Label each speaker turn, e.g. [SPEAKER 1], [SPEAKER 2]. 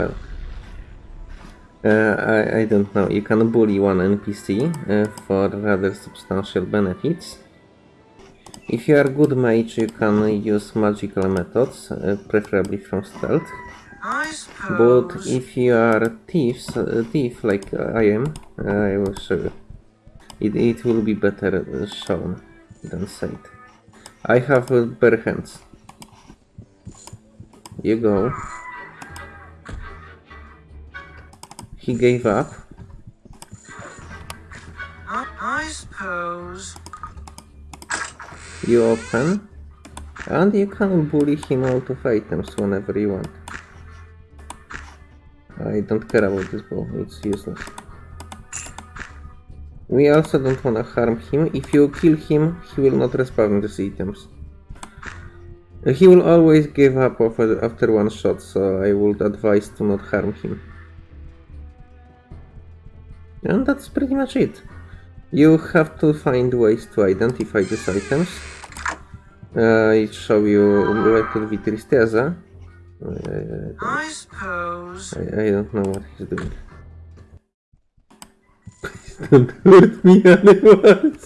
[SPEAKER 1] well. Uh, I, I don't know. You can bully one NPC uh, for rather substantial benefits. If you are good mage, you can use magical methods, uh, preferably from stealth. But if you are thieves, a thief like I am, I will show you. It, it will be better uh, shown than said. I have uh, bare hands. You go. He gave up.
[SPEAKER 2] I, suppose.
[SPEAKER 1] You open. And you can bully him out of items whenever you want. I don't care about this bow, it's useless. We also don't wanna harm him. If you kill him, he will not respawn these items. He will always give up after, after one shot, so I would advise to not harm him. And that's pretty much it. You have to find ways to identify these items. Uh, it show you where to be tristeza. Uh,
[SPEAKER 2] I suppose.
[SPEAKER 1] I, I don't know what he's doing. Please don't hurt me, animals.